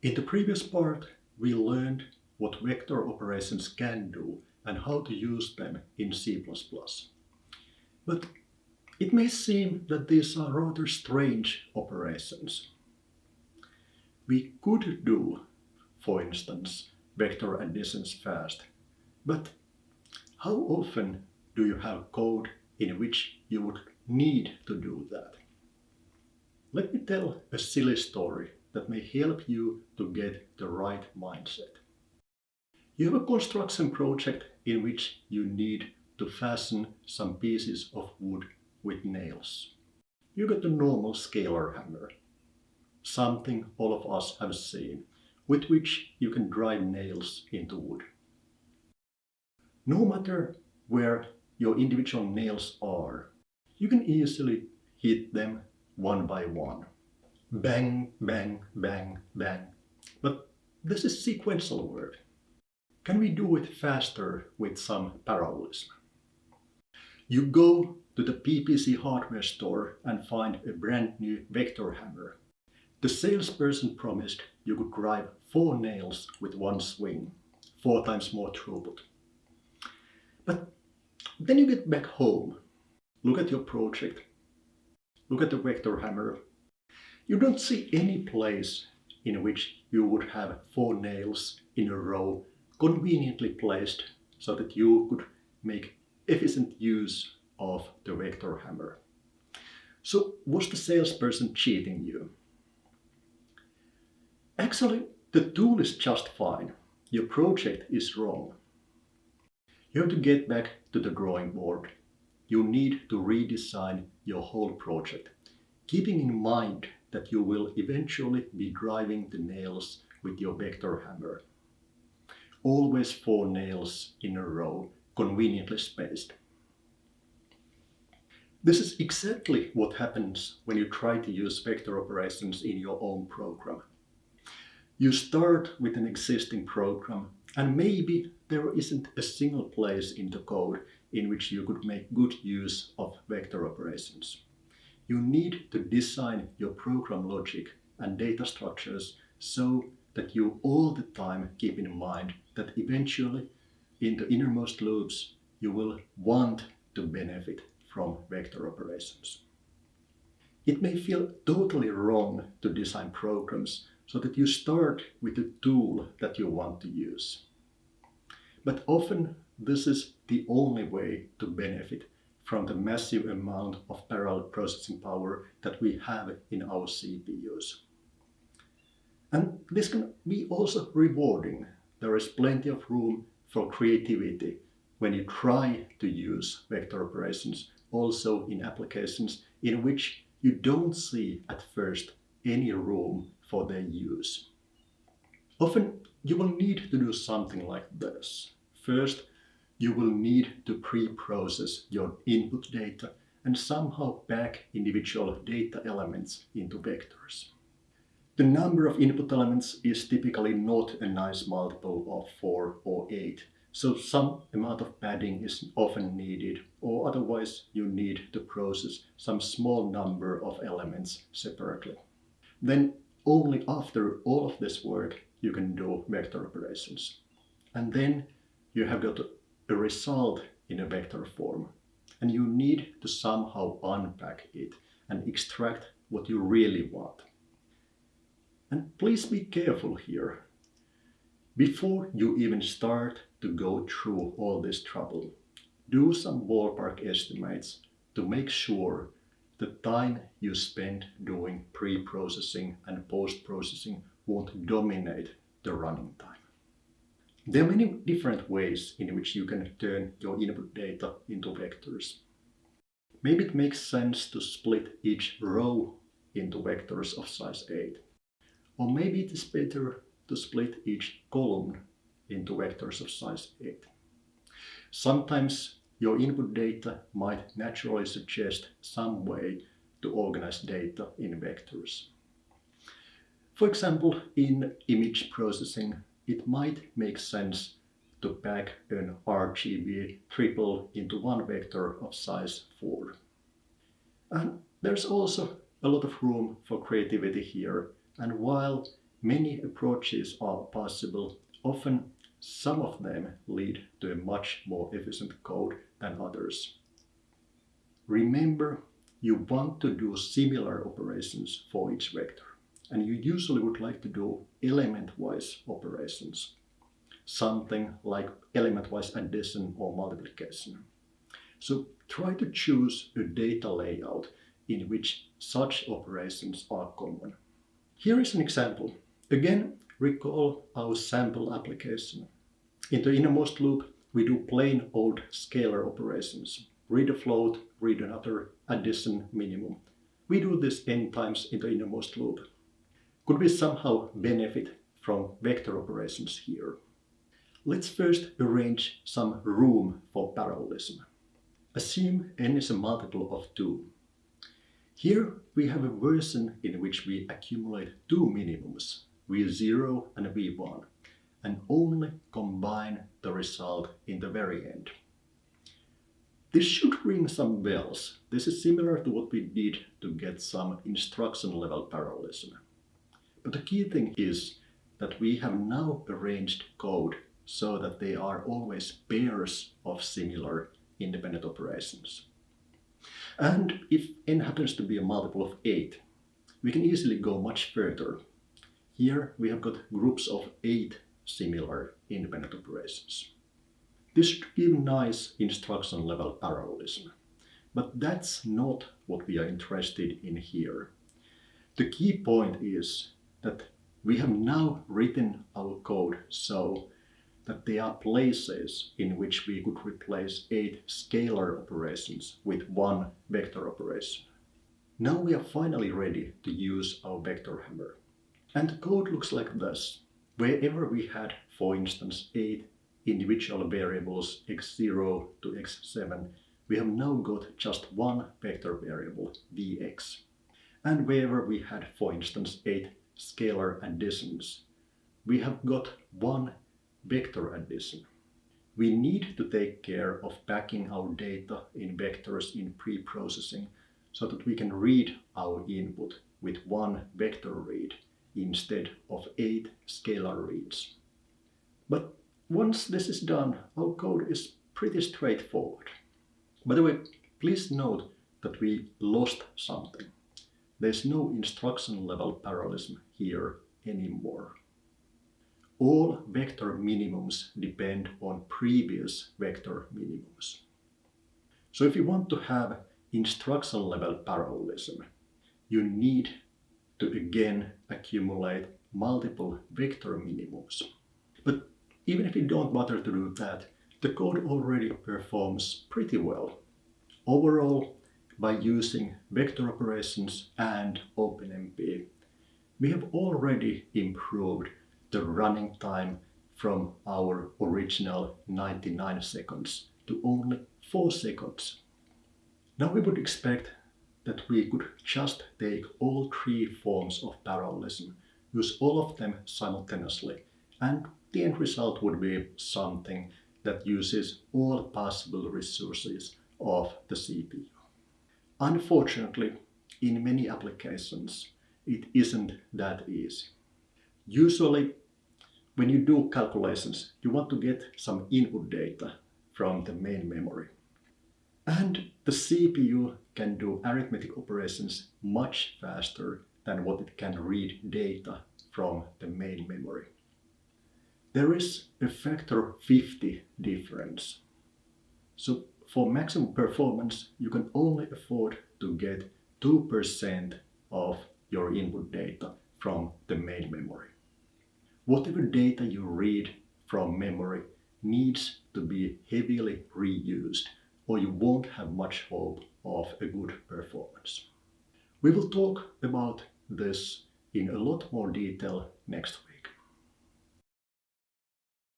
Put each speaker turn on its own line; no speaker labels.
In the previous part, we learned what vector operations can do and how to use them in C++. But it may seem that these are rather strange operations. We could do, for instance, vector additions fast, but how often do you have code in which you would need to do that? Let me tell a silly story that may help you to get the right mindset. You have a construction project in which you need to fasten some pieces of wood with nails. You got a normal scalar hammer, something all of us have seen, with which you can drive nails into wood. No matter where your individual nails are, you can easily hit them one by one. Bang, bang, bang, bang. But this is sequential work. Can we do it faster with some parallelism? You go to the PPC hardware store and find a brand new vector hammer. The salesperson promised you could drive four nails with one swing, four times more throughput. But then you get back home, look at your project, look at the vector hammer. You don't see any place in which you would have four nails in a row conveniently placed so that you could make efficient use of the vector hammer. So was the salesperson cheating you? Actually, the tool is just fine. Your project is wrong. You have to get back to the drawing board. You need to redesign your whole project, keeping in mind that you will eventually be driving the nails with your vector hammer. Always four nails in a row, conveniently spaced. This is exactly what happens when you try to use vector operations in your own program. You start with an existing program and maybe there isn't a single place in the code in which you could make good use of vector operations. You need to design your program logic and data structures so that you all the time keep in mind that eventually in the innermost loops you will want to benefit from vector operations. It may feel totally wrong to design programs so that you start with the tool that you want to use. But often this is the only way to benefit from the massive amount of parallel processing power that we have in our CPUs. And this can be also rewarding. There is plenty of room for creativity when you try to use vector operations also in applications in which you don't see at first any room for their use. Often you will need to do something like this. First, you will need to pre-process your input data and somehow pack individual data elements into vectors. The number of input elements is typically not a nice multiple of 4 or 8, so some amount of padding is often needed, or otherwise you need to process some small number of elements separately. Then only after all of this work you can do vector operations. And then you have got a result in a vector form and you need to somehow unpack it and extract what you really want. And please be careful here. Before you even start to go through all this trouble, do some ballpark estimates to make sure the time you spend doing pre-processing and post-processing won't dominate the running time. There are many different ways in which you can turn your input data into vectors. Maybe it makes sense to split each row into vectors of size 8. Or maybe it is better to split each column into vectors of size 8. Sometimes your input data might naturally suggest some way to organize data in vectors. For example, in image processing, it might make sense to pack an RGB triple into one vector of size 4. And there's also a lot of room for creativity here. And while many approaches are possible. Often some of them lead to a much more efficient code than others. Remember, you want to do similar operations for each vector, and you usually would like to do element-wise operations, something like element-wise addition or multiplication. So try to choose a data layout in which such operations are common. Here is an example. Again, recall our sample application. In the innermost loop, we do plain old scalar operations. Read a float, read another, addition, minimum. We do this n times in the innermost loop. Could we somehow benefit from vector operations here? Let's first arrange some room for parallelism. Assume n is a multiple of 2. Here we have a version in which we accumulate two minimums, v0 and v1, and only combine the result in the very end. This should ring some bells. This is similar to what we did to get some instruction level parallelism. But the key thing is that we have now arranged code so that they are always pairs of similar independent operations. And if n happens to be a multiple of 8, we can easily go much further. Here we have got groups of 8 similar independent operations. This should give nice instruction level parallelism. But that's not what we are interested in here. The key point is that we have now written our code so that there are places in which we could replace eight scalar operations with one vector operation. Now we are finally ready to use our vector hammer. And the code looks like this. Wherever we had, for instance, eight individual variables x0 to x7, we have now got just one vector variable, vx. And wherever we had, for instance, eight scalar additions, we have got one vector addition. We need to take care of packing our data in vectors in pre-processing so that we can read our input with one vector read instead of eight scalar reads. But once this is done, our code is pretty straightforward. By the way, please note that we lost something. There's no instruction level parallelism here anymore all vector minimums depend on previous vector minimums. So if you want to have instruction level parallelism, you need to again accumulate multiple vector minimums. But even if you don't bother to do that, the code already performs pretty well. Overall, by using vector operations and OpenMP, we have already improved the running time from our original 99 seconds to only 4 seconds. Now we would expect that we could just take all three forms of parallelism, use all of them simultaneously, and the end result would be something that uses all possible resources of the CPU. Unfortunately, in many applications, it isn't that easy. Usually, when you do calculations, you want to get some input data from the main memory. And the CPU can do arithmetic operations much faster than what it can read data from the main memory. There is a factor 50 difference. So for maximum performance, you can only afford to get 2% of your input data from the main memory. Whatever data you read from memory needs to be heavily reused or you won't have much hope of a good performance. We will talk about this in a lot more detail next week.